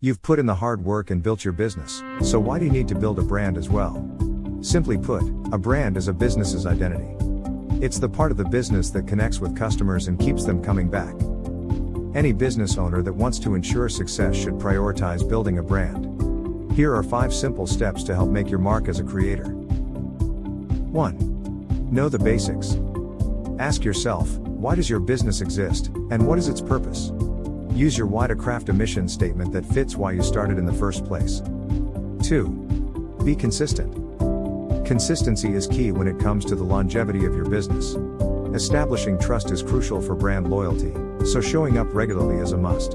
You've put in the hard work and built your business, so why do you need to build a brand as well? Simply put, a brand is a business's identity. It's the part of the business that connects with customers and keeps them coming back. Any business owner that wants to ensure success should prioritize building a brand. Here are 5 simple steps to help make your mark as a creator. 1. Know the basics. Ask yourself, why does your business exist, and what is its purpose? Use your why to craft a mission statement that fits why you started in the first place. 2. Be consistent. Consistency is key when it comes to the longevity of your business. Establishing trust is crucial for brand loyalty, so showing up regularly is a must.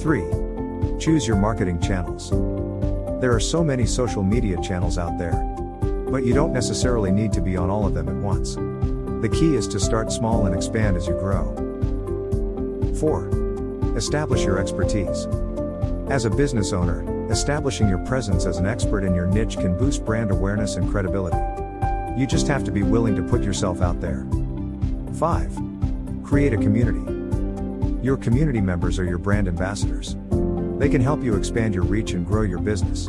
3. Choose your marketing channels. There are so many social media channels out there. But you don't necessarily need to be on all of them at once. The key is to start small and expand as you grow. 4. Establish your expertise. As a business owner, establishing your presence as an expert in your niche can boost brand awareness and credibility. You just have to be willing to put yourself out there. 5. Create a community. Your community members are your brand ambassadors. They can help you expand your reach and grow your business.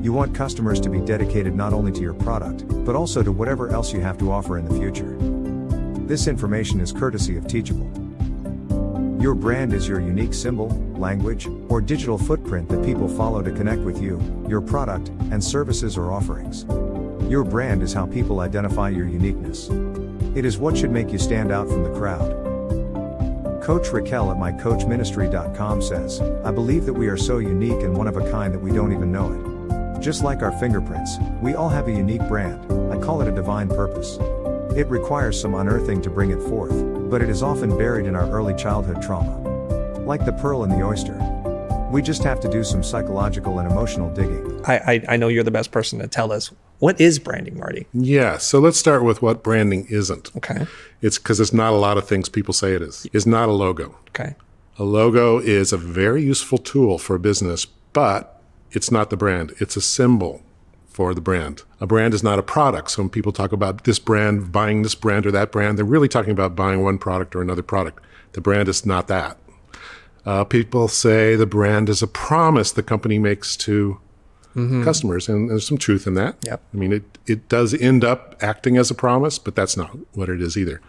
You want customers to be dedicated not only to your product, but also to whatever else you have to offer in the future. This information is courtesy of Teachable. Your brand is your unique symbol, language, or digital footprint that people follow to connect with you, your product, and services or offerings. Your brand is how people identify your uniqueness. It is what should make you stand out from the crowd. Coach Raquel at mycoachministry.com says, I believe that we are so unique and one of a kind that we don't even know it. Just like our fingerprints, we all have a unique brand, I call it a divine purpose. It requires some unearthing to bring it forth, but it is often buried in our early childhood trauma. Like the pearl in the oyster. We just have to do some psychological and emotional digging. I, I, I know you're the best person to tell us. What is branding, Marty? Yeah, so let's start with what branding isn't. Okay. It's because it's not a lot of things people say it is. It's not a logo. Okay. A logo is a very useful tool for a business, but it's not the brand. It's a symbol for the brand. A brand is not a product. So when people talk about this brand, buying this brand or that brand, they're really talking about buying one product or another product. The brand is not that. Uh, people say the brand is a promise the company makes to mm-hmm. customers, and there's some truth in that. Yep. I mean, it, it does end up acting as a promise, but that's not what it is either.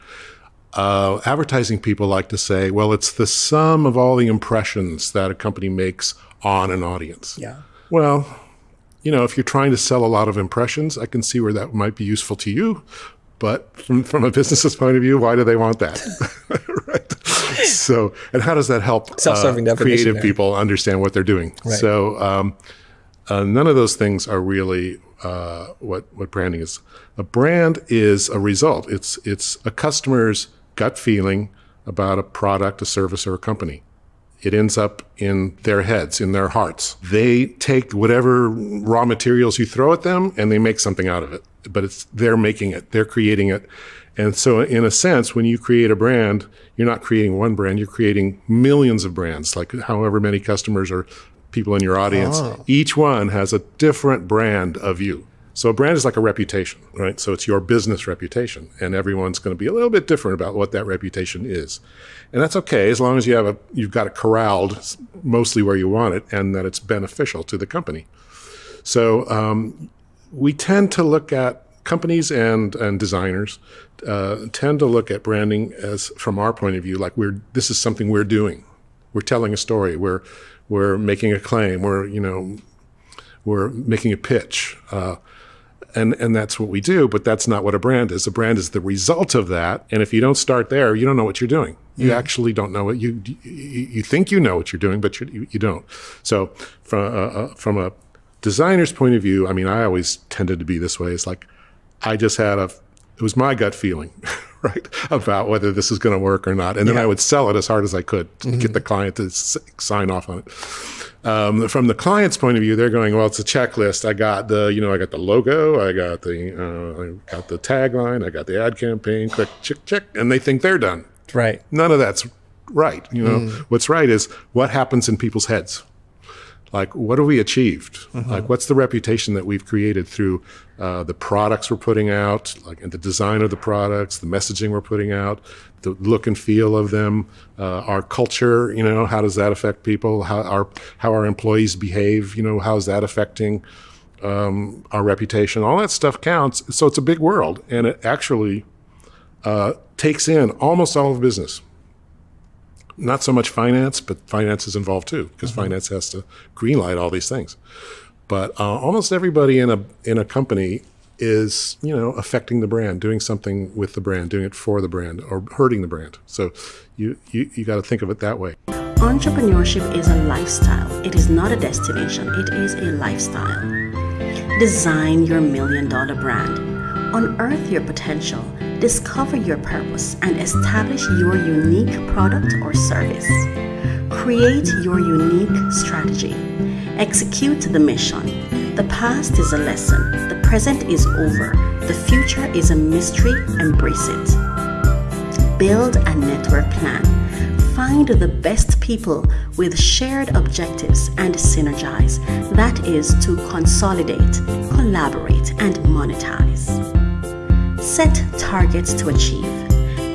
Uh, advertising people like to say, well, it's the sum of all the impressions that a company makes on an audience. Yeah. Well, you know, if you're trying to sell a lot of impressions, I can see where that might be useful to you. But from, from a business's point of view, why do they want that? right. So, and how does that help Self-serving uh, creative there. people understand what they're doing? Right. So, um, uh, none of those things are really uh, what what branding is. A brand is a result. It's it's a customer's gut feeling about a product, a service, or a company it ends up in their heads, in their hearts. They take whatever raw materials you throw at them and they make something out of it. But it's they're making it, they're creating it. And so in a sense, when you create a brand, you're not creating one brand, you're creating millions of brands, like however many customers or people in your audience. Oh. Each one has a different brand of you. So a brand is like a reputation, right? So it's your business reputation, and everyone's going to be a little bit different about what that reputation is, and that's okay as long as you have a you've got it corralled mostly where you want it, and that it's beneficial to the company. So um, we tend to look at companies and and designers uh, tend to look at branding as from our point of view like we're this is something we're doing, we're telling a story, we're we're making a claim, we're you know we're making a pitch. Uh, and and that's what we do but that's not what a brand is. A brand is the result of that and if you don't start there you don't know what you're doing. You actually don't know what you you think you know what you're doing but you, you don't. So from a, uh, uh, from a designer's point of view i mean i always tended to be this way. It's like i just had a it was my gut feeling right about whether this is going to work or not and then yeah. i would sell it as hard as i could to mm-hmm. get the client to s- sign off on it um, from the client's point of view, they're going, well, it's a checklist. I got the, you know, I got the logo, I got the, uh, I got the tagline, I got the ad campaign, click, check, check, and they think they're done. Right. None of that's right. You know, mm. what's right is what happens in people's heads. Like what have we achieved? Like what's the reputation that we've created through uh, the products we're putting out like and the design of the products the messaging we're putting out the look and feel of them uh, our culture you know how does that affect people? How our how our employees behave you know how is that affecting um, our reputation? All that stuff counts. So it's a big world and it actually uh, takes in almost all of business not so much finance, but finance is involved too because finance has to greenlight all these things. But uh, almost everybody in a in a company is you know affecting the brand, doing something with the brand, doing it for the brand, or hurting the brand. So you you, you got to think of it that way. Entrepreneurship is a lifestyle. It is not a destination, it is a lifestyle. Design your million dollar brand. Unearth your potential, discover your purpose, and establish your unique product or service. Create your unique strategy. Execute the mission. The past is a lesson, the present is over, the future is a mystery. Embrace it. Build a network plan. Find the best people with shared objectives and synergize. That is to consolidate, collaborate, and monetize. Set targets to achieve.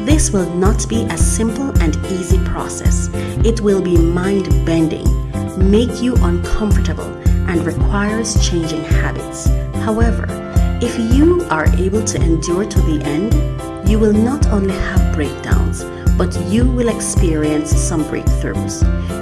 This will not be a simple and easy process. It will be mind bending, make you uncomfortable, and requires changing habits. However, if you are able to endure to the end, you will not only have breakdowns, but you will experience some breakthroughs.